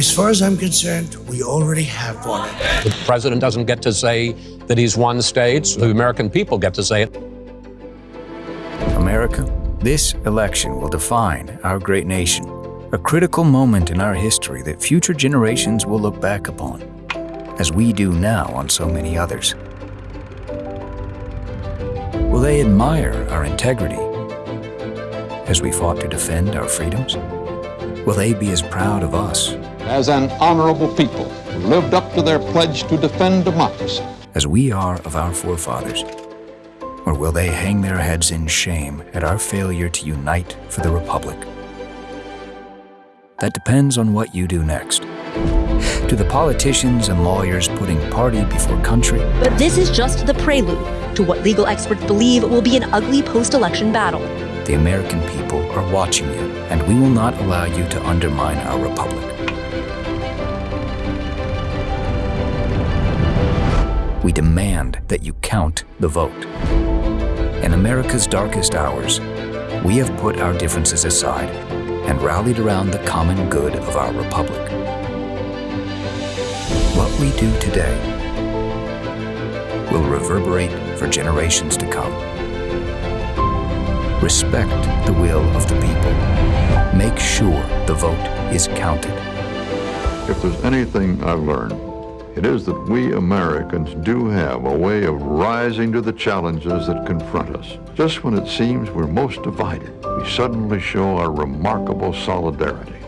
As far as I'm concerned, we already have won it. The president doesn't get to say that he's won states. The American people get to say it. America, this election will define our great nation, a critical moment in our history that future generations will look back upon, as we do now on so many others. Will they admire our integrity as we fought to defend our freedoms? Will they be as proud of us as an honorable people who lived up to their pledge to defend democracy as we are of our forefathers? Or will they hang their heads in shame at our failure to unite for the Republic? That depends on what you do next. To the politicians and lawyers putting party before country, But this is just the prelude to what legal experts believe will be an ugly post election battle. the American people are watching you, and we will not allow you to undermine our Republic. We demand that you count the vote. In America's darkest hours, we have put our differences aside and rallied around the common good of our Republic. What we do today will reverberate for generations to come. Respect the will of the people. Make sure the vote is counted. If there's anything I've learned, it is that we Americans do have a way of rising to the challenges that confront us. Just when it seems we're most divided, we suddenly show our remarkable solidarity.